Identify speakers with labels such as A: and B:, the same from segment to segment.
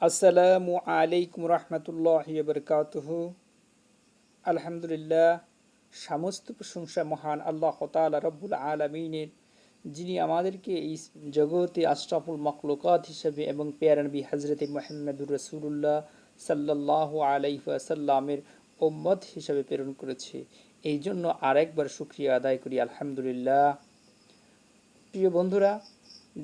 A: আসসালামু আলাইকুম রহমতুল্লাহ বরকাতহ আলহামদুলিল্লাহ সমস্ত প্রশংসা মহান আল্লাহ তালা রব্বুল আলমিনের, যিনি আমাদেরকে এই জগতে আশরাফুল মখলুকাত হিসেবে এবং পেয়ারনবী হজরত মোহাম্মদুর রসুল্লাহ সাল্লাহ আলাইসাল্লামের ওম্মদ হিসেবে প্রেরণ করেছে। এই জন্য আরেকবার শুক্রিয়া আদায় করি, আলহামদুলিল্লাহ। প্রিয় বন্ধুরা,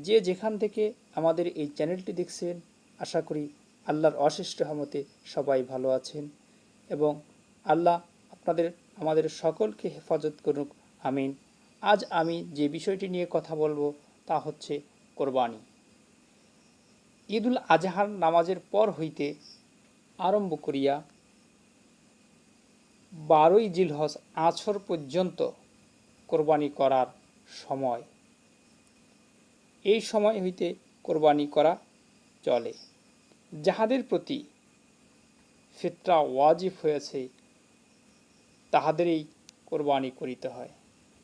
A: যে যেখান থেকে আমাদের এই চ্যানেলটি দেখছেন আশা করি আল্লাহর অশেষ রহমতে সবাই ভালো আছেন এবং আল্লাহ আপনাদের, আমাদের সকলকে হেফাজত করুক, আমিন। আজ আমি যে বিষয়টি নিয়ে কথা বলব তা হচ্ছে কোরবানি। ঈদুল আজহার নামাজের পর হইতে আরম্ভ করিয়া বারোই জিলহজ আছর পর্যন্ত কোরবানি করার সময়। এই সময় হইতে কোরবানি করা চলে। যাহাদের প্রতি ফিতরা ওয়াজিব হয়েছে, তাহাদেরই কোরবানি করিতে হয়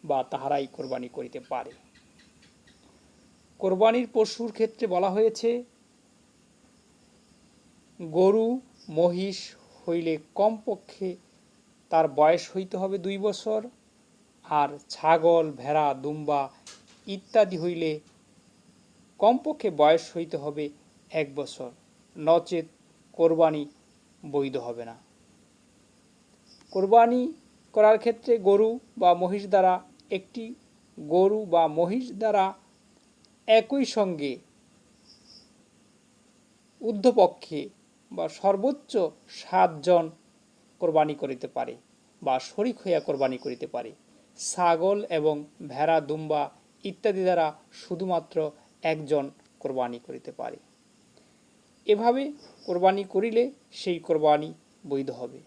A: বা তাহারাই কোরবানি করিতে পারে। কোরবানির পশুর ক্ষেত্রে বলা হয়েছে, গরু, মহিষ হইলে কমপক্ষে তার বয়স হইতে হবে দুই বছর, আর ছাগল, ভেড়া, দুম্বা ইত্যাদি হইলে কমপক্ষে বয়স হইতে হবে এক বছর। নচেত কোরবানি বৈধ হবে না। কোরবানি করার ক্ষেত্রে গরু বা মহিষ দ্বারা একটি গরু বা মহিষ দ্বারা একই সঙ্গে ঊর্ধ্বপক্ষে বা সর্বোচ্চ সাতজন কোরবানি করিতে পারে বা শরিক হইয়া কোরবানি করিতে পারে। ছাগল এবং ভেড়া, দুম্বা ইত্যাদি দ্বারা শুধুমাত্র একজন কোরবানি করিতে পারে। এভাবে কোরবানি করিলে সেই কোরবানি বৈধ হবে।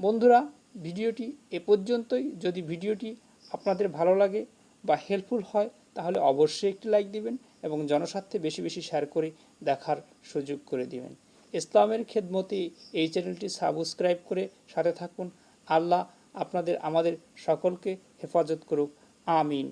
A: বন্ধুরা, ভিডিওটি এ পর্যন্তই। যদি ভিডিওটি আপনাদের ভালো লাগে বা হেল্পফুল হয়, তাহলে অবশ্যই একটি লাইক দিবেন এবং জনস্বার্থে বেশি বেশি শেয়ার করে দেখার সুযোগ করে দিবেন। ইসলামের খেদমতে এই চ্যানেলটি সাবস্ক্রাইব করে সাথে থাকুন। আল্লাহ আপনাদের, আমাদের সকলকে হেফাজত করুক। আমিন।